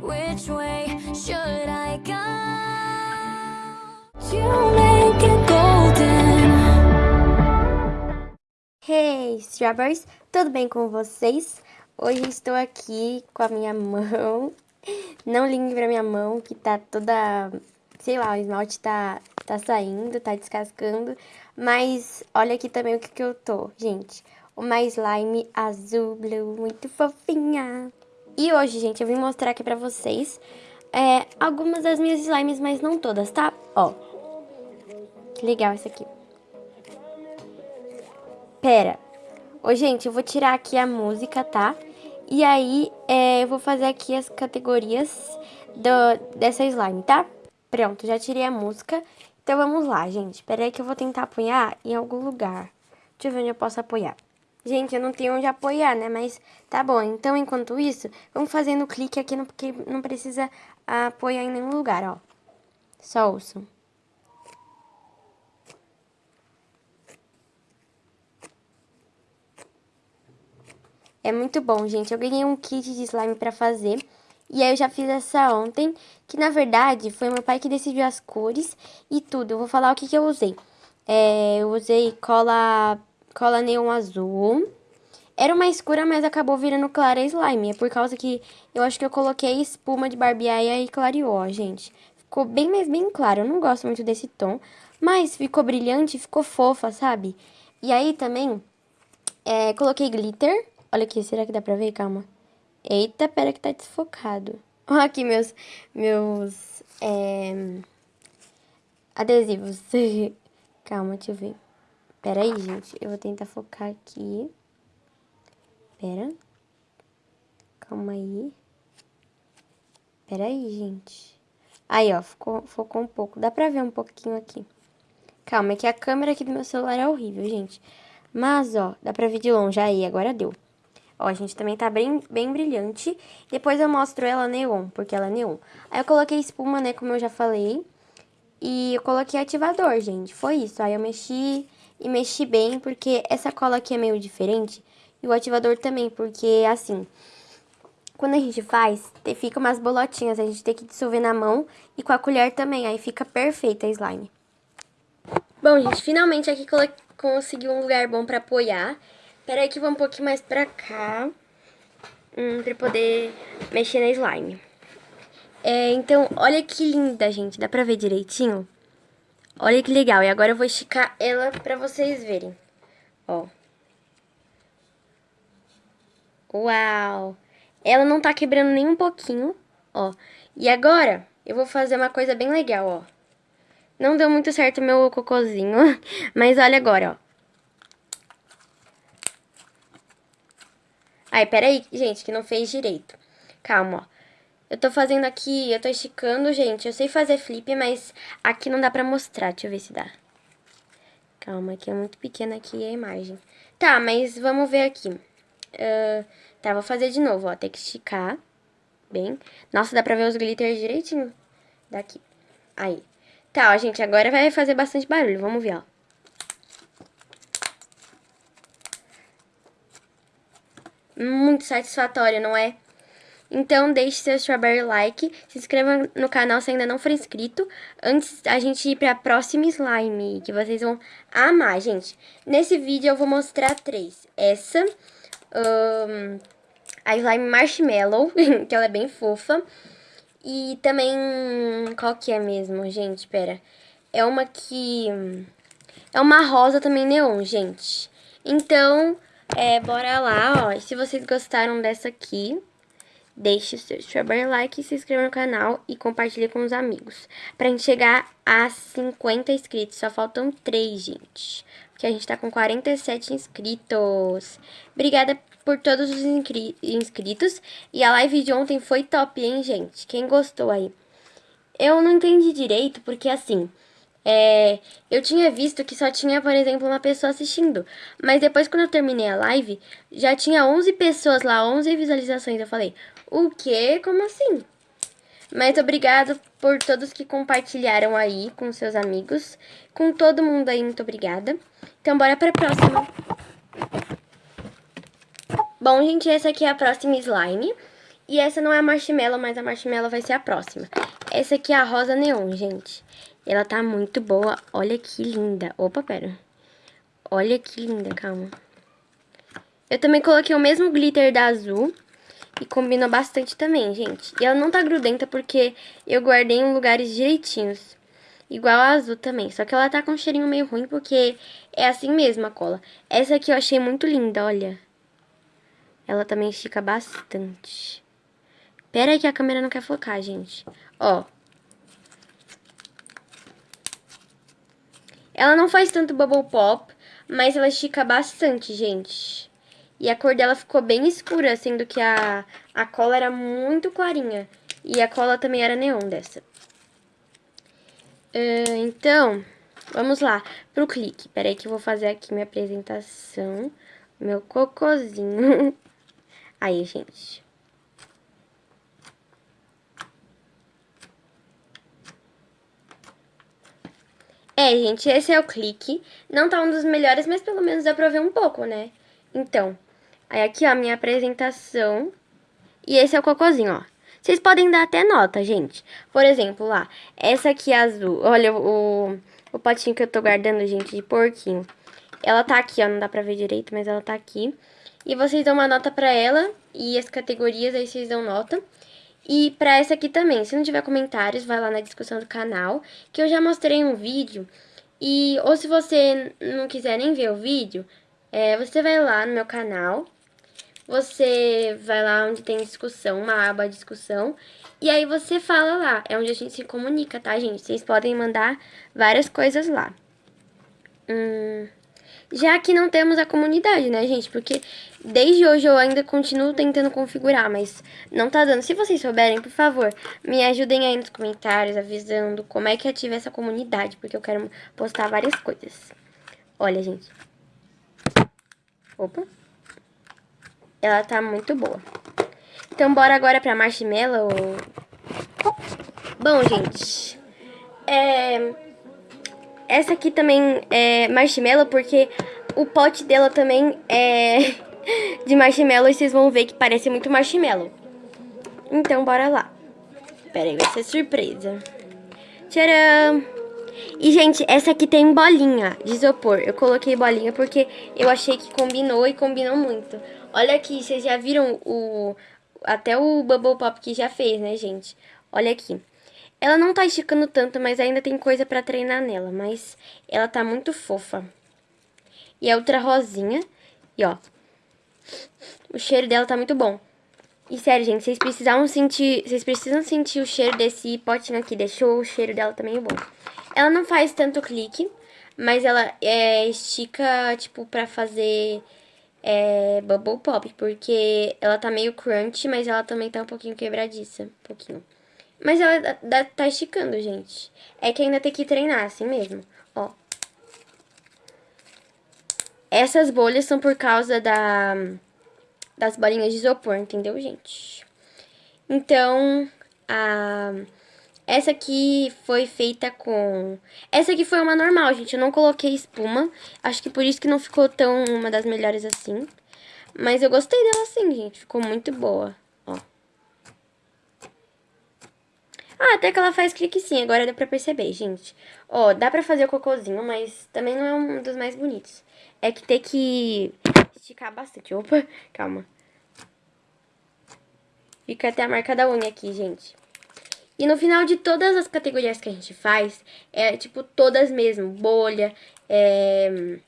Which way should I go? You make it golden. Hey, Strawberries! Tudo bem com vocês? Hoje estou aqui com a minha mão. Não ligue pra minha mão, que tá toda... Sei lá, o esmalte tá, tá saindo, tá descascando. Mas olha aqui também o que que eu tô, gente. Uma slime azul blue, muito fofinha. E hoje, gente, eu vim mostrar aqui pra vocês é, algumas das minhas slimes, mas não todas, tá? Ó, que legal esse aqui. Pera. Ô, gente, eu vou tirar aqui a música, tá? E aí, é, eu vou fazer aqui as categorias do, dessa slime, tá? Pronto, já tirei a música. Então, vamos lá, gente. Pera aí que eu vou tentar apoiar em algum lugar. Deixa eu ver onde eu posso apoiar. Gente, eu não tenho onde apoiar, né? Mas tá bom. Então, enquanto isso, vamos fazendo clique aqui, no, porque não precisa apoiar em nenhum lugar, ó. Só ouçam. É muito bom, gente. Eu ganhei um kit de slime pra fazer. E aí eu já fiz essa ontem, que na verdade foi meu pai que decidiu as cores e tudo. Eu vou falar o que, que eu usei. É, eu usei cola cola neon azul. Era uma escura, mas acabou virando clara slime. É por causa que eu acho que eu coloquei espuma de barbear e aí clareou, gente. Ficou bem, mais bem claro. Eu não gosto muito desse tom, mas ficou brilhante, ficou fofa, sabe? E aí também, é, coloquei glitter. Olha aqui, será que dá pra ver? Calma. Eita, pera que tá desfocado. Olha aqui meus, meus, é, adesivos. Calma, deixa eu ver. Pera aí, gente. Eu vou tentar focar aqui. Pera. Calma aí. Pera aí, gente. Aí, ó, ficou, focou um pouco. Dá pra ver um pouquinho aqui. Calma, é que a câmera aqui do meu celular é horrível, gente. Mas, ó, dá pra ver de longe. Aí, agora deu. Ó, a gente também tá bem, bem brilhante. Depois eu mostro ela neon, porque ela é neon. Aí eu coloquei espuma, né, como eu já falei. E eu coloquei ativador, gente. Foi isso. Aí eu mexi e mexi bem, porque essa cola aqui é meio diferente. E o ativador também, porque assim, quando a gente faz, fica umas bolotinhas, a gente tem que dissolver na mão e com a colher também, aí fica perfeita a slime. Bom, gente, finalmente aqui consegui um lugar bom pra apoiar. Pera aí que eu vou um pouquinho mais pra cá, hum, pra poder mexer na slime. É, então, olha que linda, gente, dá pra ver direitinho? Olha que legal. E agora eu vou esticar ela pra vocês verem. Ó. Uau! Ela não tá quebrando nem um pouquinho, ó. E agora, eu vou fazer uma coisa bem legal, ó. Não deu muito certo meu cocôzinho, mas olha agora, ó. Ai, peraí, gente, que não fez direito. Calma, ó. Eu tô fazendo aqui, eu tô esticando, gente. Eu sei fazer flip, mas aqui não dá pra mostrar. Deixa eu ver se dá. Calma, aqui é muito pequena aqui a imagem. Tá, mas vamos ver aqui. Uh, tá, vou fazer de novo, ó. Tem que esticar. Bem. Nossa, dá pra ver os glitters direitinho. Daqui. Aí. Tá, ó, gente, agora vai fazer bastante barulho. Vamos ver, ó. Muito satisfatório, não é? Então, deixe seu strawberry like, se inscreva no canal se ainda não for inscrito, antes a gente ir pra próxima slime, que vocês vão amar, gente. Nesse vídeo eu vou mostrar três. Essa, um, a slime marshmallow, que ela é bem fofa, e também, qual que é mesmo, gente? Pera, é uma que... É uma rosa também neon, gente. Então, é, bora lá, ó. Se vocês gostaram dessa aqui, Deixe o seu strawberry like, se inscreva no canal e compartilhe com os amigos. Pra gente chegar a 50 inscritos, só faltam 3, gente. Porque a gente tá com 47 inscritos. Obrigada por todos os inscritos. E a live de ontem foi top, hein, gente? Quem gostou aí? Eu não entendi direito, porque assim... É, eu tinha visto que só tinha, por exemplo, uma pessoa assistindo. Mas depois, quando eu terminei a live, já tinha 11 pessoas lá, 11 visualizações. Eu falei, o quê? Como assim? Mas obrigado por todos que compartilharam aí com seus amigos. Com todo mundo aí, muito obrigada. Então, bora pra próxima. Bom, gente, essa aqui é a próxima slime. E essa não é a marshmallow, mas a marshmallow vai ser a próxima. Essa aqui é a rosa neon, gente. Ela tá muito boa. Olha que linda. Opa, pera. Olha que linda, calma. Eu também coloquei o mesmo glitter da azul. E combina bastante também, gente. E ela não tá grudenta porque eu guardei em lugares direitinhos. Igual a azul também. Só que ela tá com um cheirinho meio ruim porque é assim mesmo a cola. Essa aqui eu achei muito linda, olha. Ela também estica bastante. Pera aí que a câmera não quer focar, gente. Ó. Ela não faz tanto bubble pop, mas ela estica bastante, gente. E a cor dela ficou bem escura, sendo que a, a cola era muito clarinha. E a cola também era neon dessa. Uh, então, vamos lá pro clique. Peraí que eu vou fazer aqui minha apresentação. Meu cocôzinho. Aí, gente. É, gente, esse é o clique. Não tá um dos melhores, mas pelo menos dá pra ver um pouco, né? Então, aí aqui, ó, a minha apresentação. E esse é o cocôzinho, ó. Vocês podem dar até nota, gente. Por exemplo, lá, essa aqui é azul. Olha o, o potinho que eu tô guardando, gente, de porquinho. Ela tá aqui, ó, não dá pra ver direito, mas ela tá aqui. E vocês dão uma nota pra ela e as categorias, aí vocês dão nota. E para essa aqui também, se não tiver comentários, vai lá na discussão do canal, que eu já mostrei um vídeo. E, ou se você não quiser nem ver o vídeo, é, você vai lá no meu canal, você vai lá onde tem discussão, uma aba discussão, e aí você fala lá, é onde a gente se comunica, tá, gente? Vocês podem mandar várias coisas lá. Hum, já que não temos a comunidade, né, gente? Porque desde hoje eu ainda continuo tentando configurar, mas não tá dando. Se vocês souberem, por favor, me ajudem aí nos comentários, avisando como é que ativa essa comunidade, porque eu quero postar várias coisas. Olha, gente. Opa. Ela tá muito boa. Então, bora agora pra marshmallow. Bom, gente. É... Essa aqui também é marshmallow, porque o pote dela também é de marshmallow e vocês vão ver que parece muito marshmallow. Então, bora lá. Pera aí, vai ser surpresa. Tcharam! E, gente, essa aqui tem bolinha de isopor. Eu coloquei bolinha porque eu achei que combinou e combinou muito. Olha aqui, vocês já viram o... Até o Bubble Pop que já fez, né, gente? Olha aqui. Ela não tá esticando tanto, mas ainda tem coisa pra treinar nela. Mas ela tá muito fofa. E a outra rosinha. E ó. O cheiro dela tá muito bom. E sério, gente, vocês precisam sentir. Vocês precisam sentir o cheiro desse potinho aqui. Deixou o cheiro dela também bom. Ela não faz tanto clique. Mas ela é, estica, tipo, pra fazer é, bubble pop. Porque ela tá meio crunch, mas ela também tá um pouquinho quebradiça. Um pouquinho. Mas ela tá esticando, gente. É que ainda tem que treinar, assim mesmo. Ó. Essas bolhas são por causa da, das bolinhas de isopor, entendeu, gente? Então, a... Essa aqui foi feita com... Essa aqui foi uma normal, gente. Eu não coloquei espuma. Acho que por isso que não ficou tão uma das melhores assim. Mas eu gostei dela assim, gente. Ficou muito boa. Ah, até que ela faz clique sim, agora dá pra perceber, gente. Ó, dá pra fazer o cocôzinho, mas também não é um dos mais bonitos. É que tem que esticar bastante. Opa, calma. Fica até a marca da unha aqui, gente. E no final de todas as categorias que a gente faz, é tipo todas mesmo. Bolha, é...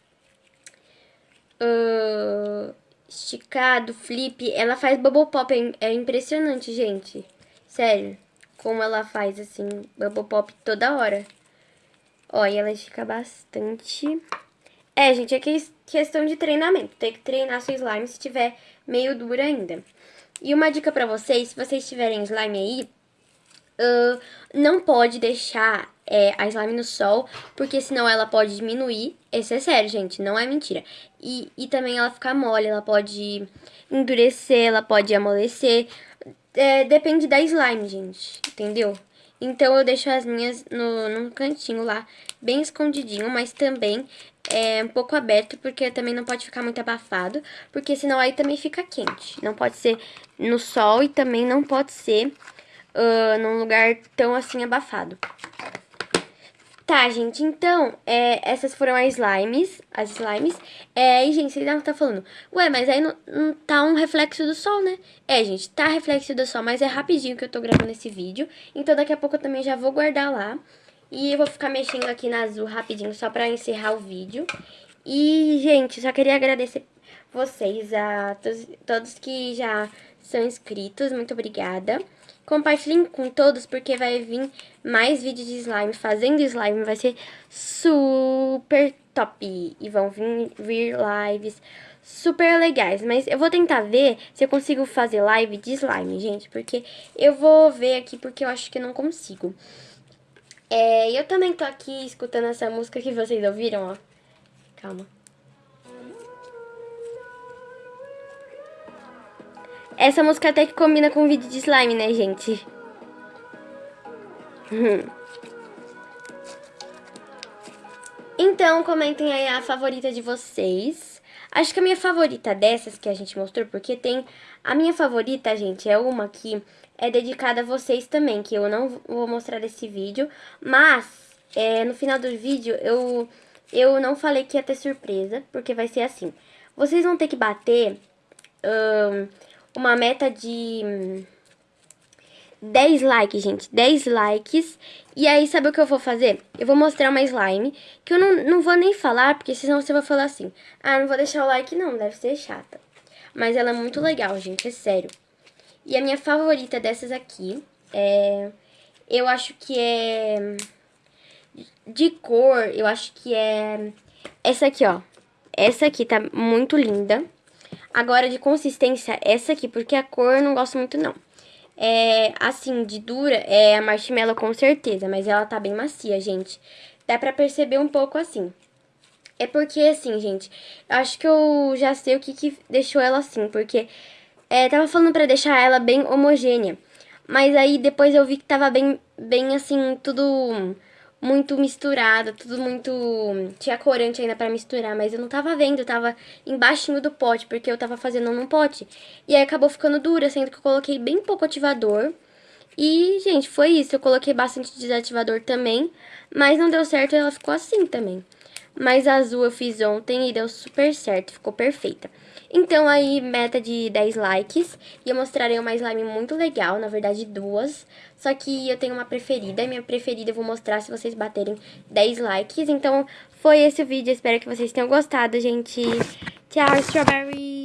Uh, esticado, flip. Ela faz bubble pop, é, é impressionante, gente. Sério como ela faz, assim, bubble pop toda hora. Ó, e ela estica bastante. É, gente, é questão de treinamento. Tem que treinar seu slime se tiver meio dura ainda. E uma dica pra vocês, se vocês tiverem slime aí, não pode deixar é, a slime no sol, porque senão ela pode diminuir. Esse é sério, gente, não é mentira. E, e também ela fica mole, ela pode endurecer, ela pode amolecer é, depende da slime, gente, entendeu? Então eu deixo as minhas no, num cantinho lá, bem escondidinho, mas também é, um pouco aberto, porque também não pode ficar muito abafado, porque senão aí também fica quente. Não pode ser no sol e também não pode ser uh, num lugar tão assim abafado. Tá, gente, então, é, essas foram as slimes, as slimes. É, e, gente, vocês devem estar falando, ué, mas aí não, não tá um reflexo do sol, né? É, gente, tá reflexo do sol, mas é rapidinho que eu tô gravando esse vídeo. Então, daqui a pouco eu também já vou guardar lá. E eu vou ficar mexendo aqui na azul rapidinho, só pra encerrar o vídeo. E, gente, só queria agradecer vocês, a todos, todos que já são inscritos, muito obrigada. Compartilhem com todos, porque vai vir mais vídeos de slime. Fazendo slime vai ser super top. E vão vir, vir lives super legais. Mas eu vou tentar ver se eu consigo fazer live de slime, gente. Porque eu vou ver aqui, porque eu acho que eu não consigo. É, eu também tô aqui escutando essa música que vocês ouviram, ó. Calma. Essa música até que combina com o vídeo de slime, né, gente? então, comentem aí a favorita de vocês. Acho que a minha favorita dessas que a gente mostrou, porque tem... A minha favorita, gente, é uma que é dedicada a vocês também, que eu não vou mostrar esse vídeo. Mas, é, no final do vídeo, eu, eu não falei que ia ter surpresa, porque vai ser assim. Vocês vão ter que bater... Um, uma meta de 10 likes, gente. 10 likes. E aí, sabe o que eu vou fazer? Eu vou mostrar uma slime, que eu não, não vou nem falar, porque senão você vai falar assim, ah, não vou deixar o like não, deve ser chata. Mas ela é muito legal, gente, é sério. E a minha favorita dessas aqui é... Eu acho que é... De cor, eu acho que é... Essa aqui, ó. Essa aqui tá muito linda. Agora, de consistência, essa aqui, porque a cor eu não gosto muito, não. É, assim, de dura, é a marshmallow com certeza, mas ela tá bem macia, gente. Dá pra perceber um pouco assim. É porque, assim, gente, eu acho que eu já sei o que, que deixou ela assim, porque é, tava falando pra deixar ela bem homogênea. Mas aí depois eu vi que tava bem, bem assim, tudo muito misturado, tudo muito... Tinha corante ainda pra misturar, mas eu não tava vendo, tava embaixo do pote, porque eu tava fazendo num pote. E aí acabou ficando dura, sendo que eu coloquei bem pouco ativador. E, gente, foi isso. Eu coloquei bastante desativador também, mas não deu certo e ela ficou assim também. Mas a azul eu fiz ontem e deu super certo, ficou perfeita. Então aí, meta de 10 likes. E eu mostrarei uma slime muito legal, na verdade duas. Só que eu tenho uma preferida, e minha preferida eu vou mostrar se vocês baterem 10 likes. Então foi esse o vídeo, espero que vocês tenham gostado, gente. Tchau, Strawberry!